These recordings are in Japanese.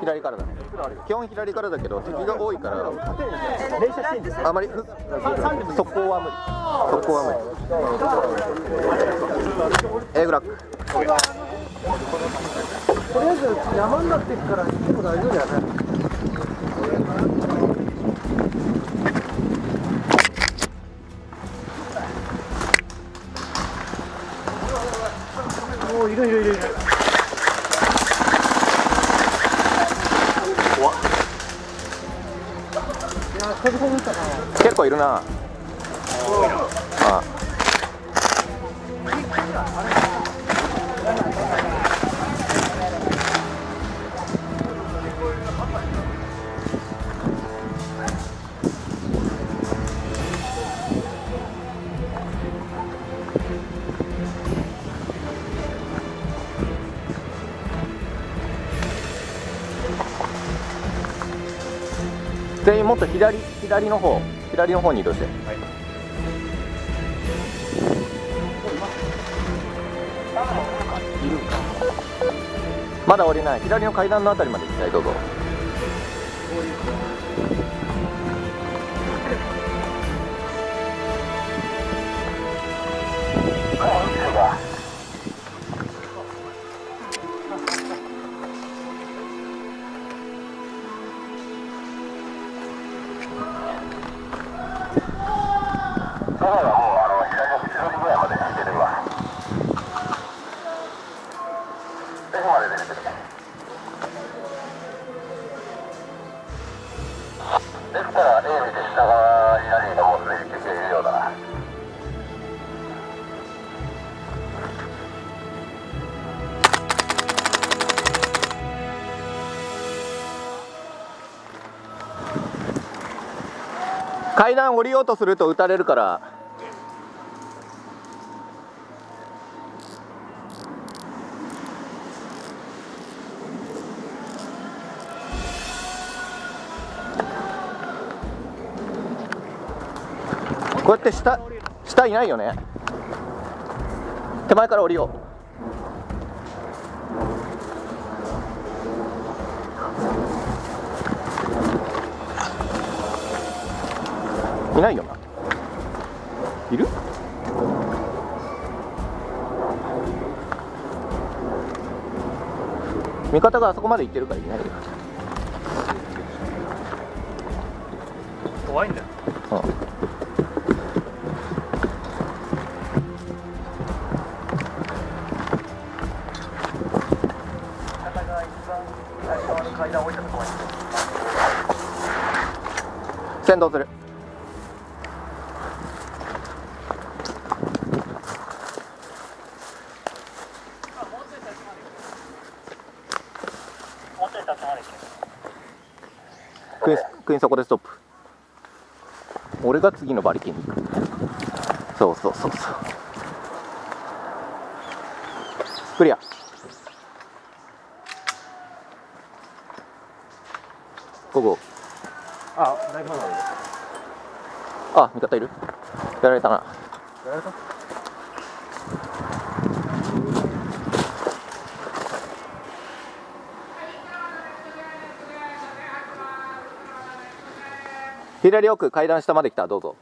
左からだね基本左からだけど敵が多いからあまり速攻は無理速攻は無理 A グラックとりあえず山になっていくから行っても大丈夫だよねおおいるいるいるいる。結構いるな。全員もっと左左の方左の方に移動して、まだ降りない。左の階段のあたりまで行きたい。どうぞですから、A 見て下側に何人かもうすでに救急いるようだな。階段降りようとすると撃たれるからこうやって下下いないよね。手前から降りよう。いないよな。いる？味方があそこまで行ってるからいないよ。怖いんだよ。うん先導する。クイーンクイーンそこでストップ。俺が次の馬力に。行くそうそうそうそう。クリア。ここあだいぶまだあるあ味方いる？やられたなやられた？左奥階段下まで来たどうぞ。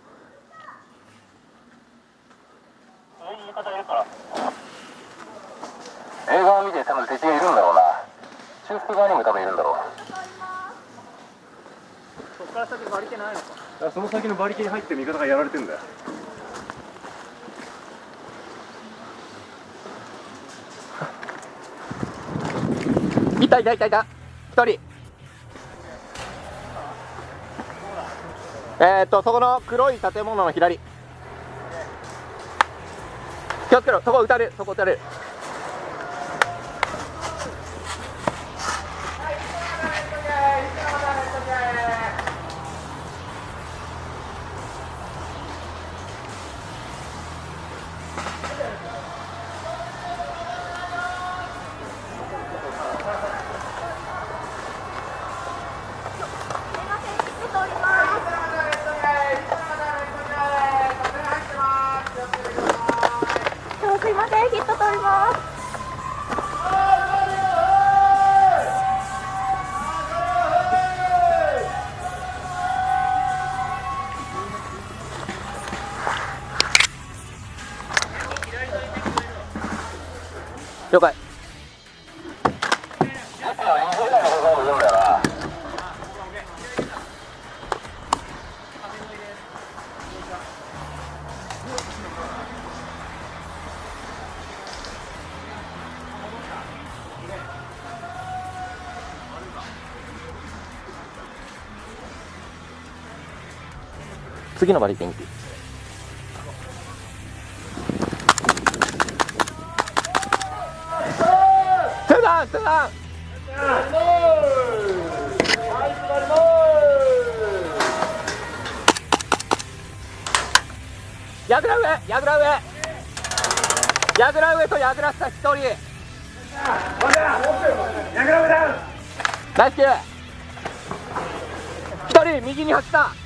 映画を見て多分敵がいるんだろうな。修復側にも多分いるんだろう。から先馬力ないのか。その先の馬力に入って味方がやられてんだよ。いたいたいたい。た一人。えー、っとそこの黒い建物の左。気をつけろ。そこ撃たれる。そこ撃たれるすいません、ヒット取ります。次のバリケン行くツーダン。ツーダウンやぐら上やぐら上。やぐら上とやぐら下一人。ナイスキー一人右に走った。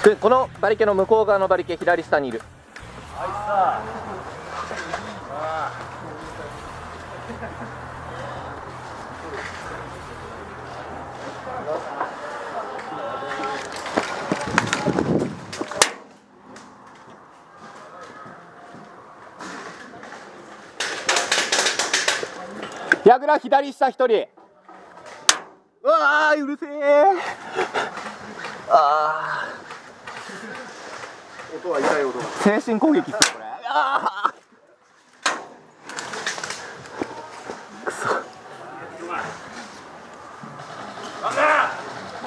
くこのバリケの向こう側のバリケ左下にいる。矢倉左下一人。うわーうるせえああ音は痛い音精神攻撃っすよこれあ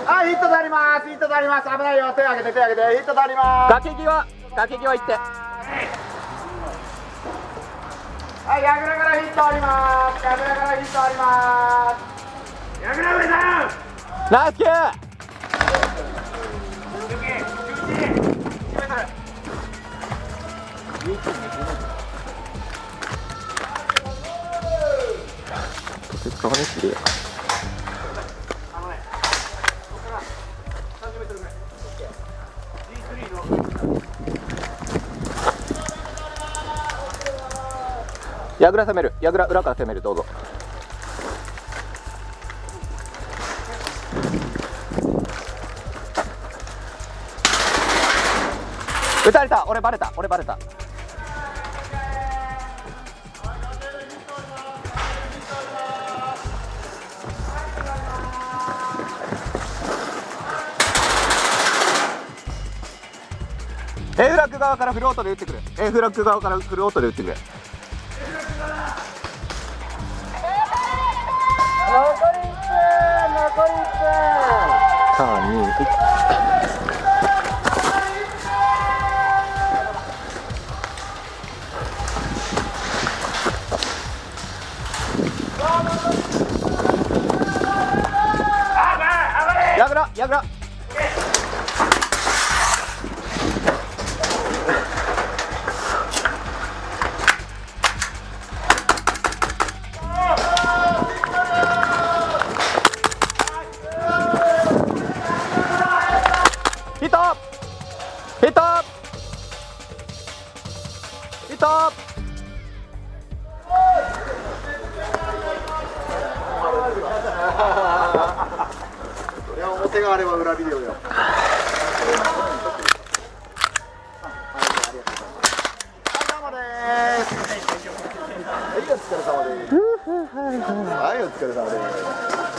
はい、ヒット取ります。ヒット取ります。危ないよ。手上げて、手上げて、ヒット取りーます。崖際崖際行ってはい、ヤグラからヒットあります。ヤグラからヒットあります。ヤグラ上さん。ナイスキーとてつかまねえしや矢倉攻める矢倉裏から攻めるどうぞ。撃たれた。俺バレた。俺バレた。エフラック側からフルオートで撃ってくるエフラック側からフルオートで撃ってくる残り1分。残り1分。3 2 1やぐらやぐらヒットヒットいや、表があれば裏ビデオよ。はい、お疲れ様です。はい、お疲れ様です。